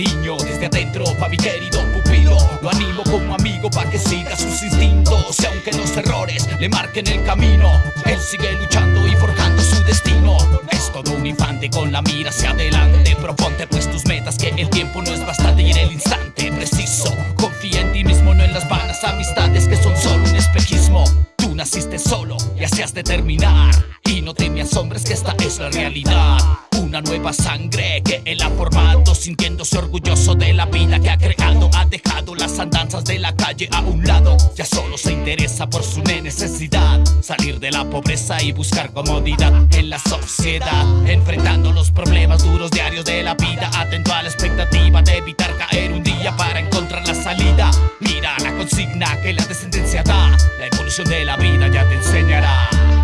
cariño desde adentro pa' mi querido pupilo. Lo animo como amigo pa' que siga sus instintos. Y aunque los errores le marquen el camino Él sigue luchando y forjando su destino. Es todo un infante con la mira hacia adelante. Proponte pues tus metas que el tiempo no es bastante Y en el instante preciso Confía en ti mismo, no en las vanas amistades que son solo un espejismo. Tú naciste solo y así has de terminar. Y no te me asombres que esta es la realidad una nueva sangre que él ha formado Sintiéndose orgulloso de la vida que ha creado. Ha dejado las andanzas de la calle a un lado. Ya solo se interesa por su necesidad. Salir de la pobreza y buscar comodidad en la sociedad. Enfrentando los problemas duros diarios de la vida. Atento a la expectativa de evitar caer un día para encontrar la salida. Mira la consigna que la descendencia da. La evolución de la vida ya te enseñará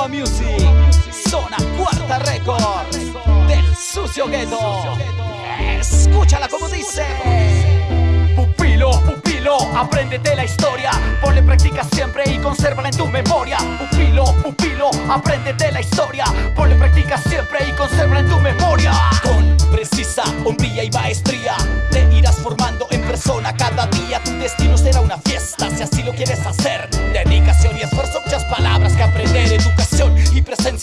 Broma Music, zona cuarta récord del sucio gueto. Escúchala como dice. Pupilo, pupilo, apréndete la historia. Ponle práctica siempre y consérvala en tu memoria. Pupilo, pupilo, apréndete la historia. Ponle práctica siempre y consérvala en tu memoria. Con precisa hombría y maestría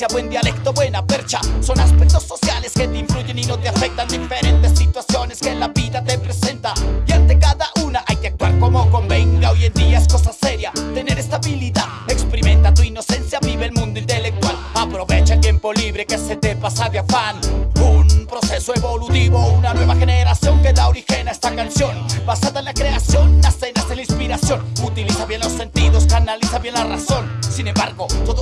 buen dialecto, buena percha. Son aspectos sociales que te influyen y no te afectan. Diferentes situaciones que la vida te presenta. Y ante cada una hay que actuar como convenga. Hoy en día es cosa seria tener estabilidad. Experimenta tu inocencia, vive el mundo intelectual. Aprovecha el tiempo libre que se te pasa de afán. Un proceso evolutivo, una nueva generación que da origen a esta canción. Basada en la creación, nace, nace la inspiración. Utiliza bien los sentidos, canaliza bien la razón. Sin embargo, todo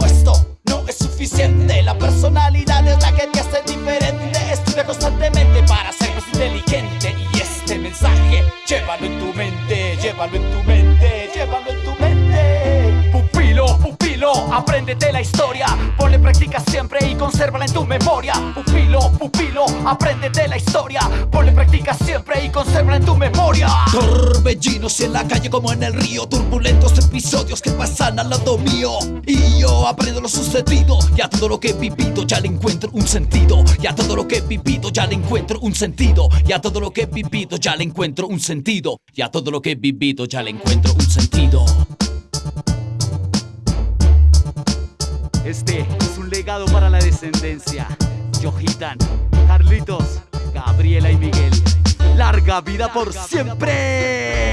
La personalidad es la que te hace diferente. Estudia constantemente para ser más inteligente. Y este mensaje, llévalo en tu mente, llévalo en tu mente, llévalo en tu mente. Pupilo, pupilo, apréndete la historia. Ponle práctica siempre y consérvala en tu memoria. Pupilo, pupilo, apréndete la historia. Ponle práctica siempre y consérvala en tu memoria. Torbellinos en la calle como en el río Turbulentos episodios que pasan al lado mío. Y yo aprendo lo sucedido Y a todo lo que he vivido ya le encuentro un sentido. Y a todo lo que he vivido ya le encuentro un sentido. Y a todo lo que he vivido ya le encuentro un sentido. Y a todo lo que he vivido ya le encuentro un sentido. Este es un legado para la descendencia. Yohitan, Carlitos, Gabriela y Miguel larga vida por siempre.